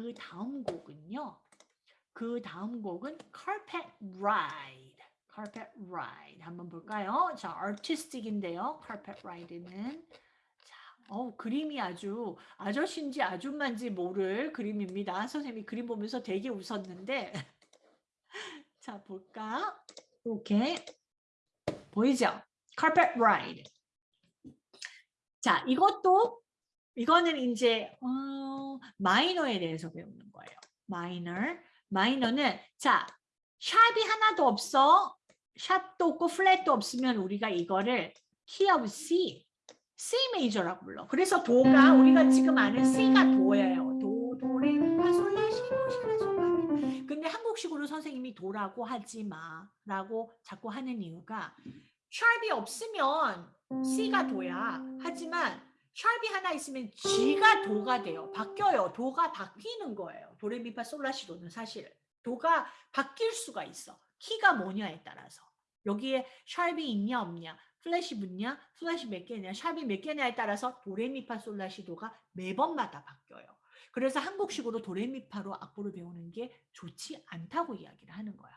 그 다음 곡은요. 그 다음 곡은 Carpet Ride. Carpet Ride 한번 볼까요? 자, artistic인데요. Carpet Ride는 자, 어 그림이 아주 아저씨인지 아줌마인지 모를 그림입니다. 선생님이 그림 보면서 되게 웃었는데 자 볼까? 이렇게 보이죠? Carpet Ride. 자, 이것도 이거는 이제 어, 마이너에 대해서 배우는 거예요. 마이너. 마이너는 자, 샵이 하나도 없어. 샵도 없고 플랫도 없으면 우리가 이거를 key of C, C 메이저라고 불러. 그래서 도가 우리가 지금 아는 C가 도예요. 도, 도레, 미, 솔라, 시, 도, 시, 라, 솔, 라. 근데 한국식으로 선생님이 도라고 하지 마라고 자꾸 하는 이유가 샵이 없으면 C가 도야. 하지만 샵이 하나 있으면 G가 도가 돼요. 바뀌어요. 도가 바뀌는 거예요. 도레미파 솔라시도는 사실 도가 바뀔 수가 있어. 키가 뭐냐에 따라서 여기에 샵이 있냐 없냐 플랫이 붙냐 플랫이 몇 개냐 샵이 몇 개냐에 따라서 도레미파 솔라시도가 매번마다 바뀌어요. 그래서 한국식으로 도레미파로 악보를 배우는 게 좋지 않다고 이야기를 하는 거야.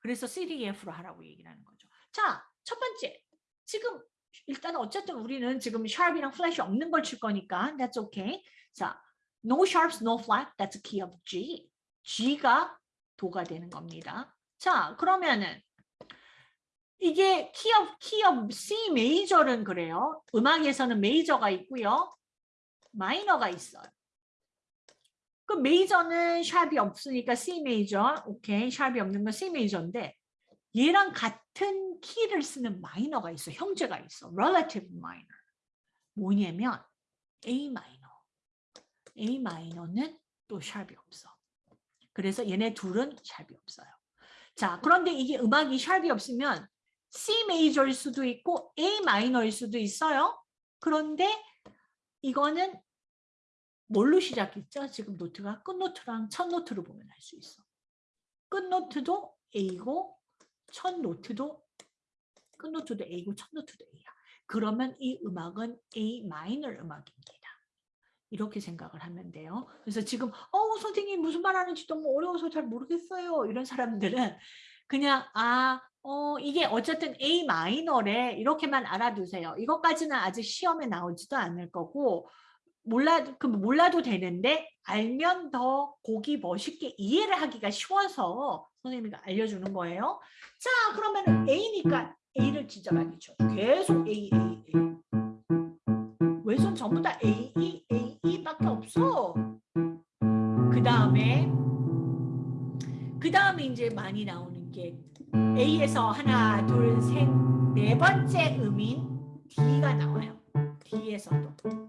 그래서 CDE로 하라고 얘기를 하는 거죠. 자, 첫 번째. 지금 일단 어쨌든 우리는 지금 샵이랑 플랫이 없는 걸 칠 거니까 that's okay. 자, no sharps, no flat, that's a key of C. C가 도가 되는 겁니다. 자, 그러면은 이게 key of, key of C 메이저는 그래요. 음악에서는 메이저가 있고요. 마이너가 있어요. 그 메이저는 샵이 없으니까 C 메이저, 오케이, 샵이 없는 건 C 메이저인데 얘랑 같은 키를 쓰는 마이너가 있어, 형제가 있어, relative minor. 뭐냐면 A 마이너. A 마이너는 또 샵이 없어. 그래서 얘네 둘은 샵이 없어요. 자, 그런데 이게 음악이 샵이 없으면 C 메이저일 수도 있고 A 마이너일 수도 있어요. 그런데 이거는 뭘로 시작했죠? 지금 노트가 끝노트랑 첫 노트로 보면 알 수 있어. 끝노트도 A고 첫 노트도 끝노트도 A고 첫 노트도 A야. 그러면 이 음악은 A 마이너 음악입니다. 이렇게 생각을 하면 돼요. 그래서 지금 어 선생님 무슨 말 하는지 너무 어려워서 잘 모르겠어요. 이런 사람들은 그냥 아 어, 이게 어쨌든 A 마이너래 이렇게만 알아두세요. 이것까지는 아직 시험에 나오지도 않을 거고 몰라 그 몰라도 되는데 알면 더 곡이 멋있게 이해를 하기가 쉬워서 선생님이 알려주는 거예요. 자 그러면 A니까 A를 지절하게 쳐. 계속 A A A. 왼손 전부 다 A E A E밖에 없어. 그 다음에 그 다음에 이제 많이 나오는 게 A에서 하나, 둘, 셋, 네 번째 음인 D가 나와요. D에서도.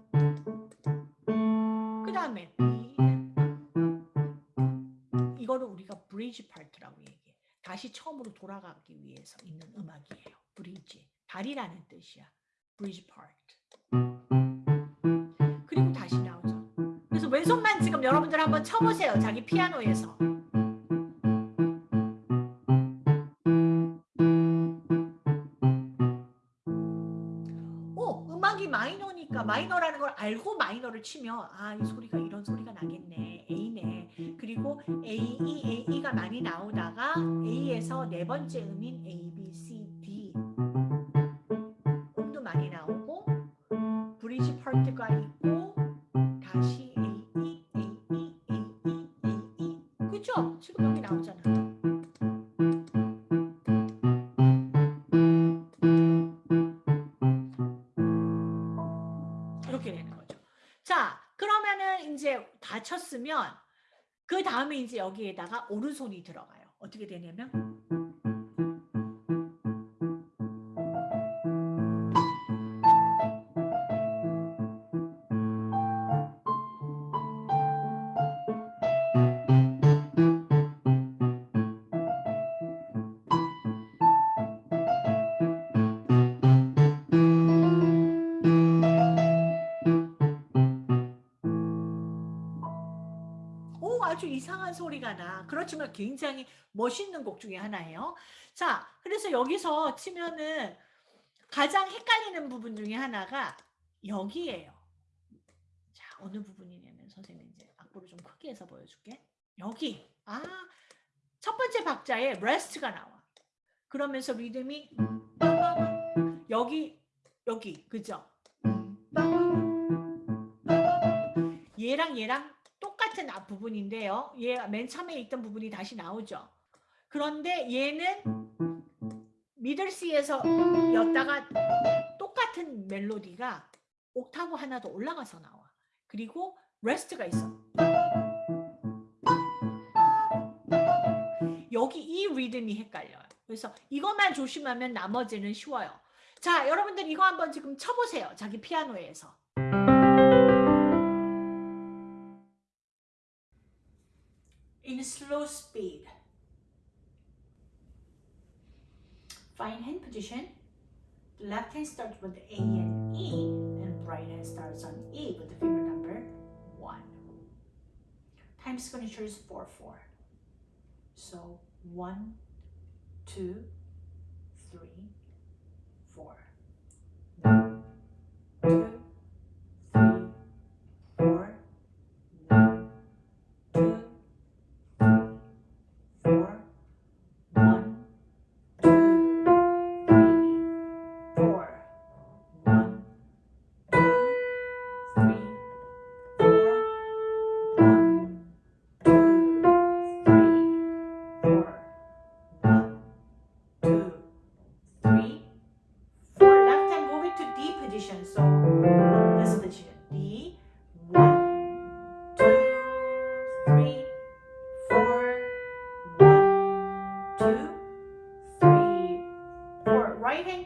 브리지 파트라고 얘기해. 다시 처음으로 돌아가기 위해서 있는 음악이에요. 브리지. 다리라는 뜻이야. 브리지 파트. 그리고 다시 나오죠. 그래서 왼손만 지금 여러분들 한번 쳐보세요. 자기 피아노에서. 마이너니까 마이너라는 걸 알고 마이너를 치면 아, 이 소리가 이런 소리가 나겠네. A네. 그리고 A, E, A, E가 많이 나오다가 A에서 네 번째 음인 A, B, C, D 음도 많이 나오고 브리지 파트가 있고 다 쳤으면 그 다음에 이제 여기에다가 오른손이 들어가요. 어떻게 되냐면 이상한 소리가 나. 그렇지만 굉장히 멋있는 곡 중에 하나예요. 자, 그래서 여기서 치면은 가장 헷갈리는 부분 중에 하나가 여기예요. 자, 어느 부분이냐면 선생님 이제 악보를 좀 크게 해서 보여줄게. 여기 아 첫 번째 박자에 rest가 나와. 그러면서 리듬이 여기 여기 그죠? 얘랑 얘랑 똑같은 앞 부분인데요. 얘 맨 처음에 있던 부분이 다시 나오죠. 그런데 얘는 middle C에서 였다가 똑같은 멜로디가 옥타브 하나 더 올라가서 나와. 그리고 rest가 있어. 여기 이 리듬이 헷갈려요. 그래서 이것만 조심하면 나머지는 쉬워요. 자, 여러분들 이거 한번 지금 쳐보세요. 자기 피아노에서. Slow speed. Fine hand position. The left hand starts with A and E, and right hand starts on E with the finger number 1. Time signature is 4 4. So 1, 2,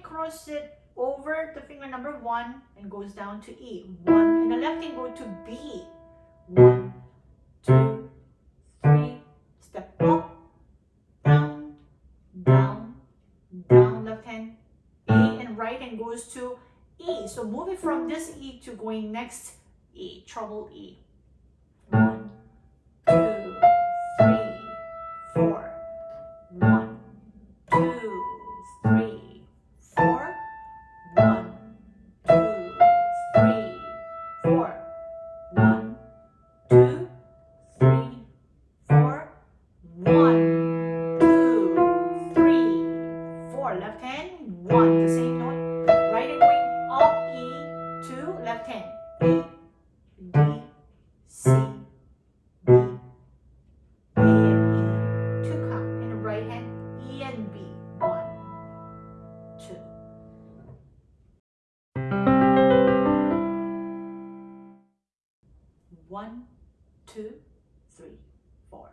cross it over the finger number one and goes down to E. One and the left hand go to B. One, two, three. Step up, down, down, down. Left hand A and right hand goes to E. So moving from this E to going next E. trouble E. One, two, three, four.